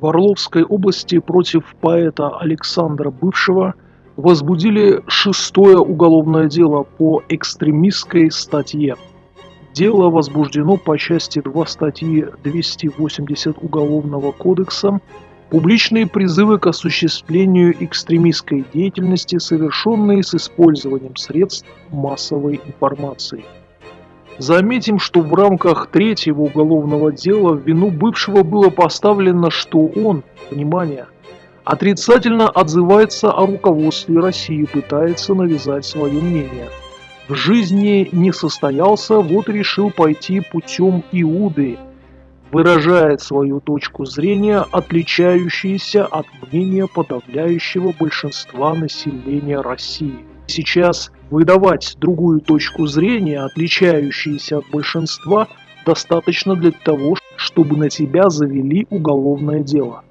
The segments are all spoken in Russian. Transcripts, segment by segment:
В Орловской области против поэта Александра Бывшего возбудили шестое уголовное дело по экстремистской статье. Дело возбуждено по части 2 статьи 280 Уголовного кодекса «Публичные призывы к осуществлению экстремистской деятельности, совершенные с использованием средств массовой информации». Заметим, что в рамках третьего уголовного дела в вину бывшего было поставлено, что он, внимание, отрицательно отзывается о руководстве России, пытается навязать свое мнение. В жизни не состоялся, вот решил пойти путем Иуды, выражает свою точку зрения, отличающуюся от мнения подавляющего большинства населения России. Сейчас выдавать другую точку зрения, отличающуюся от большинства, достаточно для того, чтобы на тебя завели уголовное дело.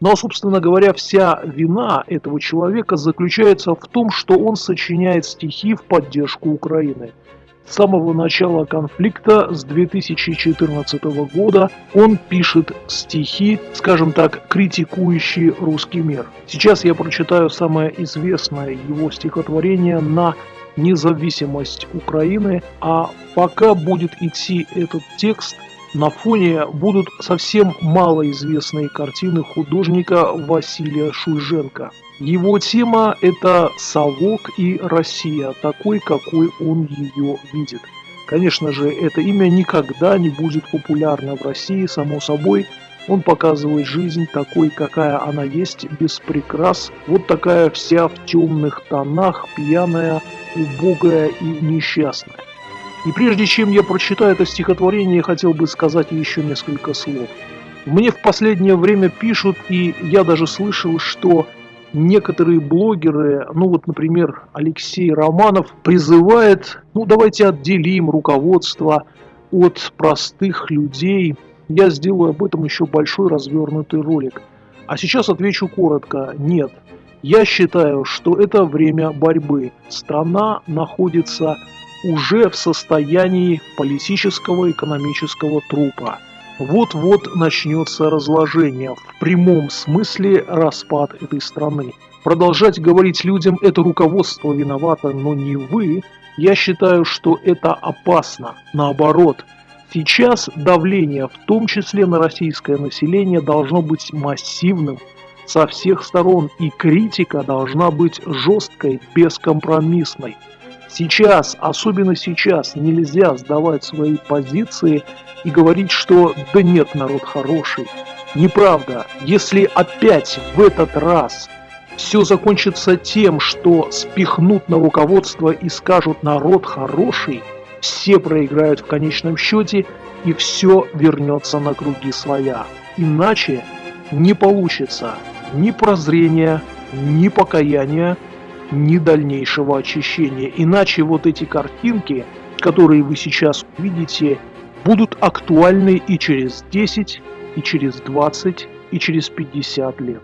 Но, собственно говоря, вся вина этого человека заключается в том, что он сочиняет стихи в поддержку Украины – с самого начала конфликта с 2014 года он пишет стихи, скажем так, критикующие русский мир. Сейчас я прочитаю самое известное его стихотворение на независимость Украины, а пока будет идти этот текст, на фоне будут совсем малоизвестные картины художника Василия Шульженко. Его тема – это совок и Россия, такой, какой он ее видит. Конечно же, это имя никогда не будет популярно в России, само собой. Он показывает жизнь такой, какая она есть, без прикрас. Вот такая вся в темных тонах, пьяная, убогая и несчастная. И прежде чем я прочитаю это стихотворение, хотел бы сказать еще несколько слов. Мне в последнее время пишут, и я даже слышал, что некоторые блогеры, ну вот, например, Алексей Романов, призывает, ну давайте отделим руководство от простых людей. Я сделаю об этом еще большой развернутый ролик. А сейчас отвечу коротко. Нет. Я считаю, что это время борьбы. Страна находится уже в состоянии политического экономического трупа. Вот-вот начнется разложение, в прямом смысле распад этой страны. Продолжать говорить людям «это руководство виновато, но не вы», я считаю, что это опасно. Наоборот, сейчас давление, в том числе на российское население, должно быть массивным со всех сторон, и критика должна быть жесткой, бескомпромиссной. Сейчас, особенно сейчас, нельзя сдавать свои позиции и говорить, что да нет, народ хороший. Неправда. Если опять в этот раз все закончится тем, что спихнут на руководство и скажут народ хороший, все проиграют в конечном счете и все вернется на круги своя. Иначе не получится ни прозрения, ни покаяния, ни дальнейшего очищения. Иначе вот эти картинки, которые вы сейчас увидите, будут актуальны и через 10, и через 20, и через 50 лет.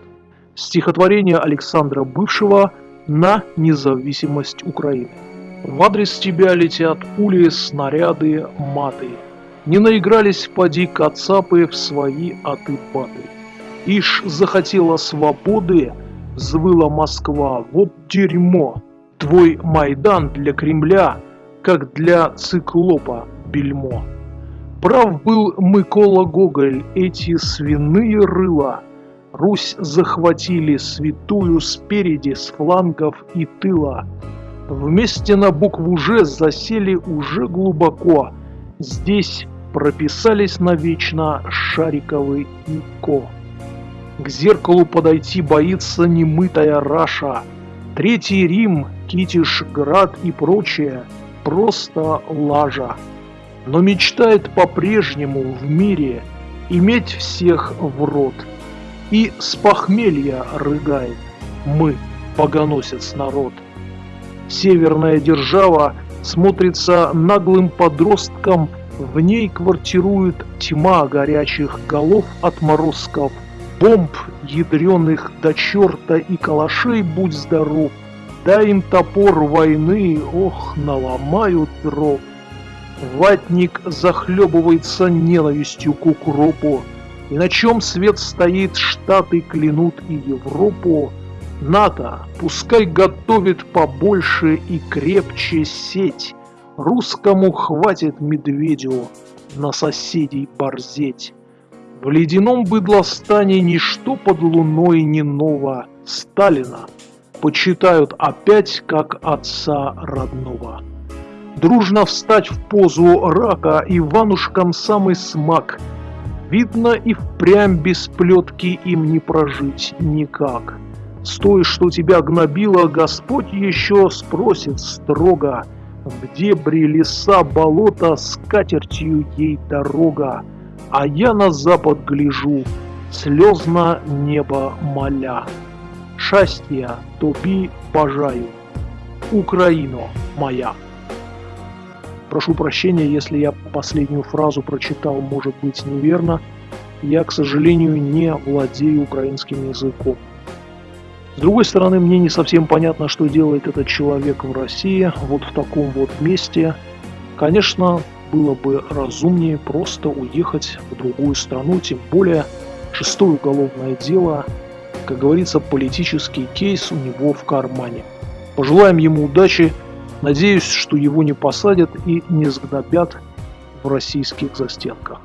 Стихотворение Александра Бывшего на независимость Украины. В адрес тебя летят пули, снаряды, маты. Не наигрались поди кацапы в свои аты-баты. Ишь захотела свободы, взвыла Москва, вот дерьмо. Твой Майдан для Кремля, как для циклопа бельмо. Прав был Микола Гоголь, эти свиные рыла. Русь захватили святую спереди, с флангов и тыла. Вместе на букву «Ж» засели уже глубоко. Здесь прописались навечно Шариковы и Ко. К зеркалу подойти боится немытая Раша. Третий Рим, Китишград и прочее – просто лажа. Но мечтает по-прежнему в мире иметь всех в рот. И с похмелья рыгает мы, погоносец народ. Северная держава смотрится наглым подростком, в ней квартирует тьма горячих голов отморозков – бомб ядреных до черта и калашей будь здоров, дай им топор войны, ох, наломают дров. Ватник захлебывается ненавистью к укропу, И на чем свет стоит, Штаты клянут и Европу, НАТО пускай готовит побольше и крепче сеть, Русскому хватит медведю на соседей борзеть. В ледяном быдлостане ничто под луной не ново. Сталина почитают опять как отца родного. Дружно встать в позу рака Иванушкам самый смак. Видно и впрямь без плетки им не прожить никак. С той, что тебя гнобило, Господь еще спросит строго, В дебри леса болота с катертью ей дорога, А я на запад гляжу, слезно небо моля. Счастья тоби бажаю, Украино моя. Прошу прощения, если я последнюю фразу прочитал, может быть, неверно. Я, к сожалению, не владею украинским языком. С другой стороны, мне не совсем понятно, что делает этот человек в России, вот в таком вот месте. Конечно, было бы разумнее просто уехать в другую страну, тем более шестое уголовное дело, как говорится, политический кейс у него в кармане. Пожелаем ему удачи, надеюсь, что его не посадят и не сгнобят в российских застенках.